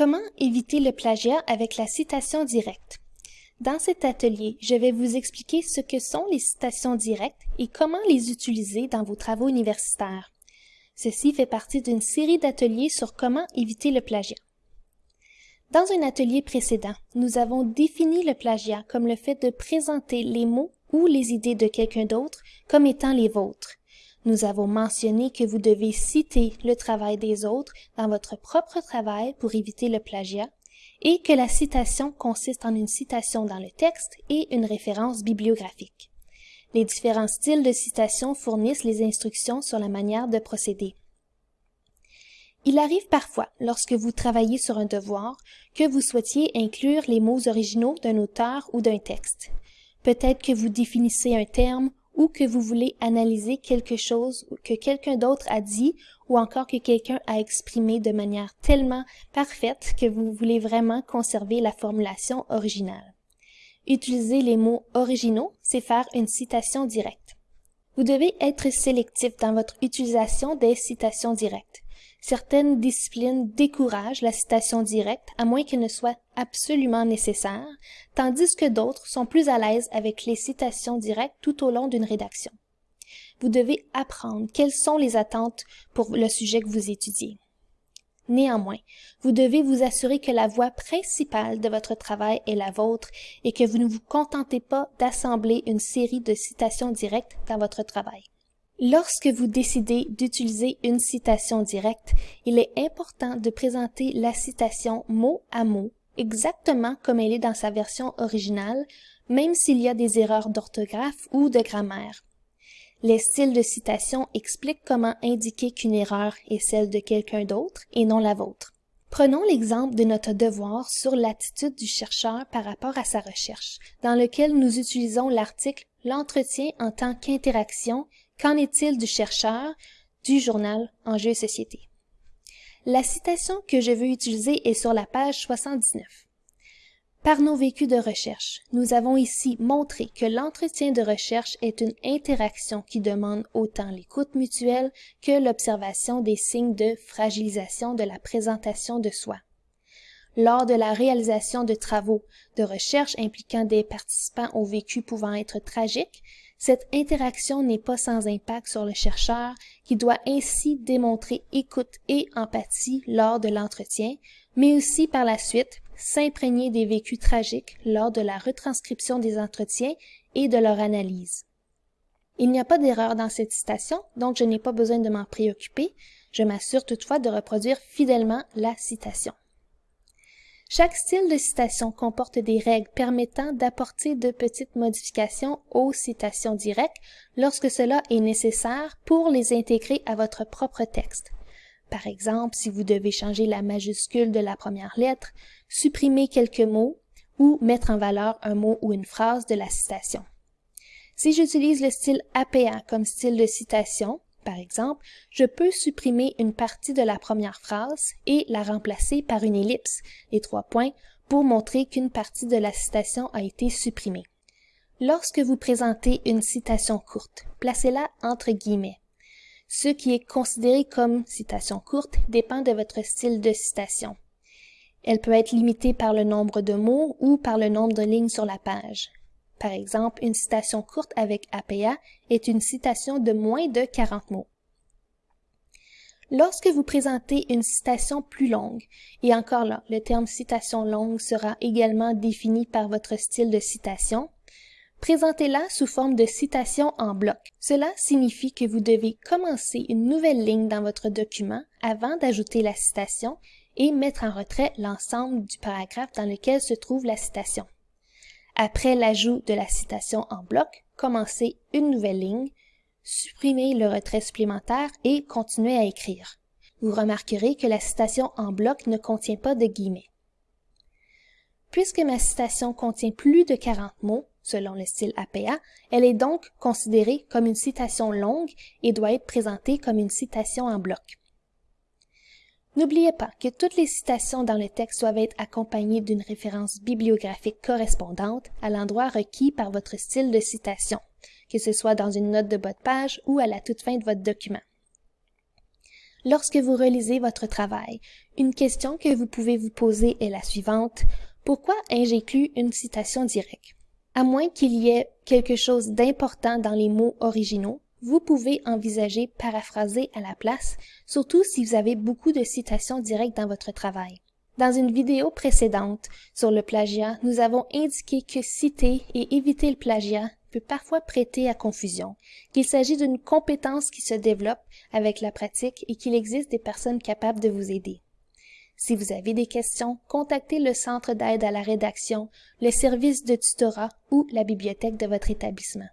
Comment éviter le plagiat avec la citation directe? Dans cet atelier, je vais vous expliquer ce que sont les citations directes et comment les utiliser dans vos travaux universitaires. Ceci fait partie d'une série d'ateliers sur comment éviter le plagiat. Dans un atelier précédent, nous avons défini le plagiat comme le fait de présenter les mots ou les idées de quelqu'un d'autre comme étant les vôtres. Nous avons mentionné que vous devez citer le travail des autres dans votre propre travail pour éviter le plagiat et que la citation consiste en une citation dans le texte et une référence bibliographique. Les différents styles de citation fournissent les instructions sur la manière de procéder. Il arrive parfois, lorsque vous travaillez sur un devoir, que vous souhaitiez inclure les mots originaux d'un auteur ou d'un texte. Peut-être que vous définissez un terme ou que vous voulez analyser quelque chose que quelqu'un d'autre a dit ou encore que quelqu'un a exprimé de manière tellement parfaite que vous voulez vraiment conserver la formulation originale. Utiliser les mots originaux, c'est faire une citation directe. Vous devez être sélectif dans votre utilisation des citations directes. Certaines disciplines découragent la citation directe à moins qu'elle ne soit absolument nécessaire, tandis que d'autres sont plus à l'aise avec les citations directes tout au long d'une rédaction. Vous devez apprendre quelles sont les attentes pour le sujet que vous étudiez. Néanmoins, vous devez vous assurer que la voie principale de votre travail est la vôtre et que vous ne vous contentez pas d'assembler une série de citations directes dans votre travail. Lorsque vous décidez d'utiliser une citation directe, il est important de présenter la citation mot à mot, exactement comme elle est dans sa version originale, même s'il y a des erreurs d'orthographe ou de grammaire. Les styles de citation expliquent comment indiquer qu'une erreur est celle de quelqu'un d'autre et non la vôtre. Prenons l'exemple de notre devoir sur l'attitude du chercheur par rapport à sa recherche, dans lequel nous utilisons l'article L'entretien en tant qu'interaction Qu'en est-il du chercheur du journal Enjeux Société? La citation que je veux utiliser est sur la page 79. Par nos vécus de recherche, nous avons ici montré que l'entretien de recherche est une interaction qui demande autant l'écoute mutuelle que l'observation des signes de fragilisation de la présentation de soi. Lors de la réalisation de travaux de recherche impliquant des participants au vécu pouvant être tragiques, cette interaction n'est pas sans impact sur le chercheur qui doit ainsi démontrer écoute et empathie lors de l'entretien, mais aussi par la suite s'imprégner des vécus tragiques lors de la retranscription des entretiens et de leur analyse. Il n'y a pas d'erreur dans cette citation, donc je n'ai pas besoin de m'en préoccuper. Je m'assure toutefois de reproduire fidèlement la citation. Chaque style de citation comporte des règles permettant d'apporter de petites modifications aux citations directes lorsque cela est nécessaire pour les intégrer à votre propre texte. Par exemple, si vous devez changer la majuscule de la première lettre, supprimer quelques mots ou mettre en valeur un mot ou une phrase de la citation. Si j'utilise le style APA comme style de citation, par exemple, je peux supprimer une partie de la première phrase et la remplacer par une ellipse, les trois points, pour montrer qu'une partie de la citation a été supprimée. Lorsque vous présentez une citation courte, placez-la entre guillemets. Ce qui est considéré comme citation courte dépend de votre style de citation. Elle peut être limitée par le nombre de mots ou par le nombre de lignes sur la page. Par exemple, une citation courte avec APA est une citation de moins de 40 mots. Lorsque vous présentez une citation plus longue, et encore là, le terme citation longue sera également défini par votre style de citation, présentez-la sous forme de citation en bloc. Cela signifie que vous devez commencer une nouvelle ligne dans votre document avant d'ajouter la citation et mettre en retrait l'ensemble du paragraphe dans lequel se trouve la citation. Après l'ajout de la citation en bloc, commencez une nouvelle ligne, supprimez le retrait supplémentaire et continuez à écrire. Vous remarquerez que la citation en bloc ne contient pas de guillemets. Puisque ma citation contient plus de 40 mots, selon le style APA, elle est donc considérée comme une citation longue et doit être présentée comme une citation en bloc. N'oubliez pas que toutes les citations dans le texte doivent être accompagnées d'une référence bibliographique correspondante à l'endroit requis par votre style de citation, que ce soit dans une note de bas de page ou à la toute fin de votre document. Lorsque vous relisez votre travail, une question que vous pouvez vous poser est la suivante. Pourquoi ai-je une citation directe? À moins qu'il y ait quelque chose d'important dans les mots originaux, vous pouvez envisager paraphraser à la place, surtout si vous avez beaucoup de citations directes dans votre travail. Dans une vidéo précédente sur le plagiat, nous avons indiqué que citer et éviter le plagiat peut parfois prêter à confusion, qu'il s'agit d'une compétence qui se développe avec la pratique et qu'il existe des personnes capables de vous aider. Si vous avez des questions, contactez le Centre d'aide à la rédaction, le service de tutorat ou la bibliothèque de votre établissement.